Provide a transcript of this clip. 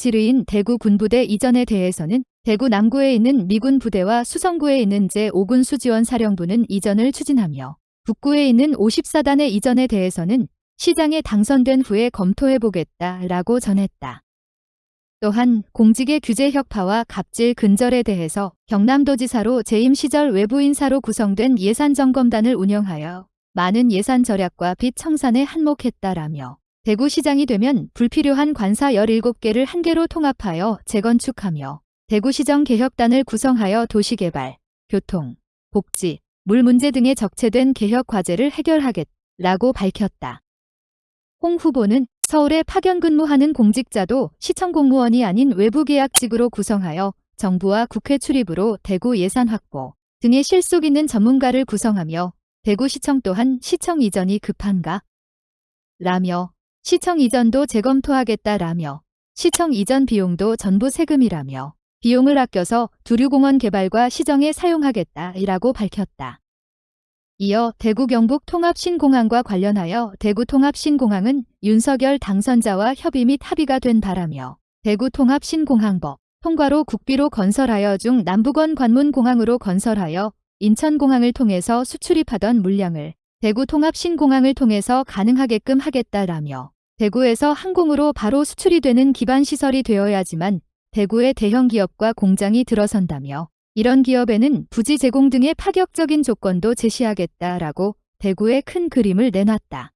지르인 대구 군부대 이전에 대해서는 대구 남구에 있는 미군 부대와 수성구에 있는 제5군 수지원 사령부는 이전을 추진하며 북구에 있는 54단의 이전에 대해서는 시장에 당선된 후에 검토해보겠다라고 전했다. 또한 공직의 규제 혁파와 갑질 근절에 대해서 경남도지사로 재임 시절 외부인사로 구성된 예산점검단을 운영하여 많은 예산 절약과 빚 청산에 한몫했다라며 대구시장이 되면 불필요한 관사 17개를 한 개로 통합하여 재건축하며 대구시정 개혁단을 구성하여 도시개발, 교통, 복지, 물 문제 등의 적체된 개혁 과제를 해결하겠라고 밝혔다. 홍 후보는 서울에 파견 근무하는 공직자도 시청 공무원이 아닌 외부 계약직으로 구성하여 정부와 국회 출입으로 대구 예산 확보 등의 실속 있는 전문가를 구성하며 대구시청 또한 시청 이전이 급한가? 라며 시청 이전도 재검토하겠다라며 시청 이전 비용도 전부 세금이라며 비용을 아껴서 두류공원 개발과 시정에 사용하겠다라고 밝혔다. 이어 대구 경북 통합신공항과 관련하여 대구 통합신공항은 윤석열 당선자와 협의 및 합의가 된 바라며 대구 통합신공항법 통과로 국비로 건설하여 중 남북원 관문공항으로 건설하여 인천공항을 통해서 수출입하던 물량을 대구 통합신공항을 통해서 가능하게끔 하겠다라며 대구에서 항공으로 바로 수출이 되는 기반 시설이 되어야지만 대구의 대형 기업과 공장이 들어선다며 이런 기업에는 부지 제공 등의 파격적인 조건도 제시하겠다라고 대구의 큰 그림을 내놨다.